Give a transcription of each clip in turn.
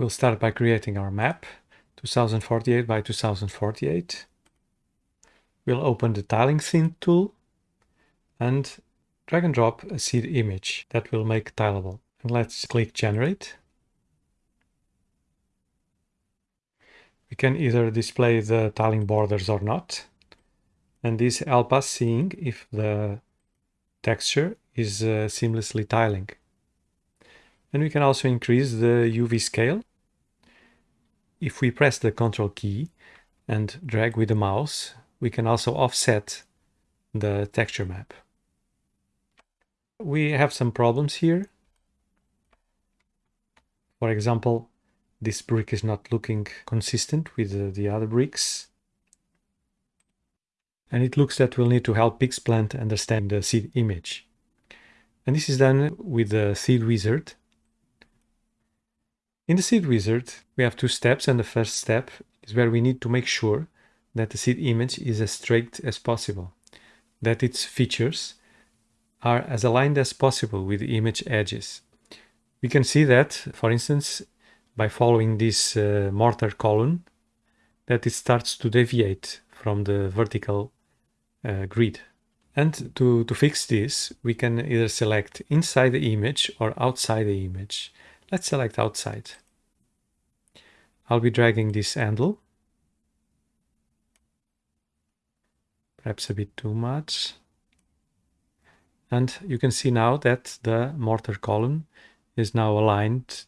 We'll start by creating our map, 2048 by 2048. We'll open the tiling scene tool and drag and drop a seed image that will make tileable. And let's click generate. We can either display the tiling borders or not. And this helps us seeing if the texture is uh, seamlessly tiling. And we can also increase the UV scale. If we press the Ctrl key and drag with the mouse, we can also offset the texture map. We have some problems here. For example, this brick is not looking consistent with the, the other bricks. And it looks that we'll need to help Pixplant understand the seed image. And this is done with the seed wizard. In the seed wizard, we have two steps and the first step is where we need to make sure that the seed image is as straight as possible, that its features are as aligned as possible with the image edges. We can see that, for instance, by following this uh, mortar column, that it starts to deviate from the vertical uh, grid. And to, to fix this, we can either select inside the image or outside the image. Let's select outside. I'll be dragging this handle. Perhaps a bit too much. And you can see now that the mortar column is now aligned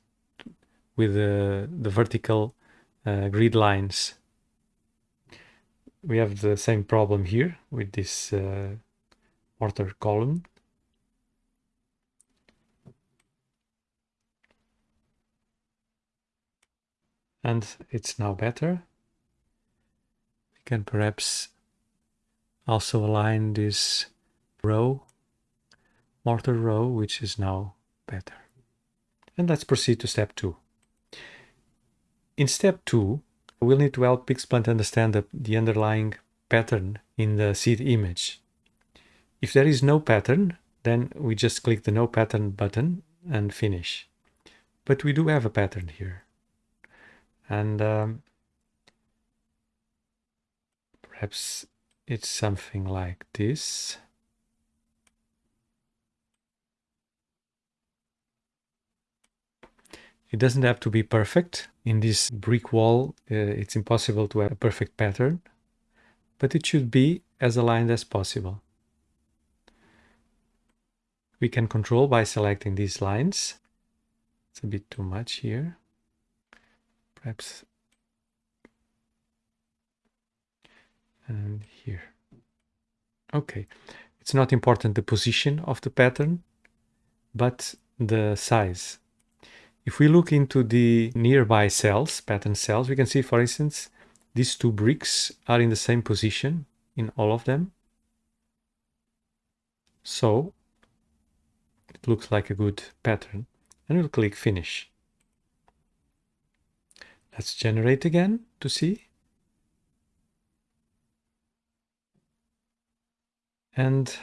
with the, the vertical uh, grid lines. We have the same problem here with this uh, mortar column. And it's now better. We can perhaps also align this row, mortar row, which is now better. And let's proceed to step two. In step two, we'll need to help Pixplant understand the, the underlying pattern in the seed image. If there is no pattern, then we just click the no pattern button and finish. But we do have a pattern here. And um, perhaps it's something like this. It doesn't have to be perfect. In this brick wall, uh, it's impossible to have a perfect pattern, but it should be as aligned as possible. We can control by selecting these lines. It's a bit too much here. Perhaps and here. Okay, it's not important the position of the pattern, but the size. If we look into the nearby cells, pattern cells, we can see, for instance, these two bricks are in the same position in all of them. So it looks like a good pattern and we'll click finish. Let's generate again to see. And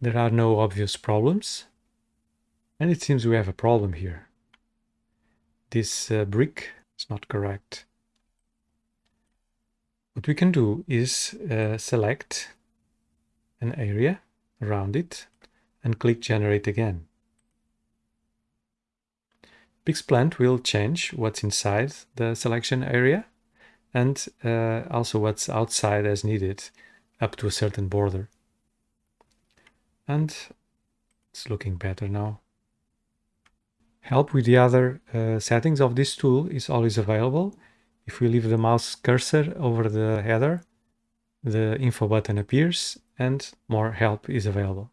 there are no obvious problems. And it seems we have a problem here this uh, brick is not correct. What we can do is uh, select an area around it and click generate again. Pixplant will change what's inside the selection area and uh, also what's outside as needed up to a certain border. And it's looking better now. Help with the other uh, settings of this tool is always available. If we leave the mouse cursor over the header, the info button appears and more help is available.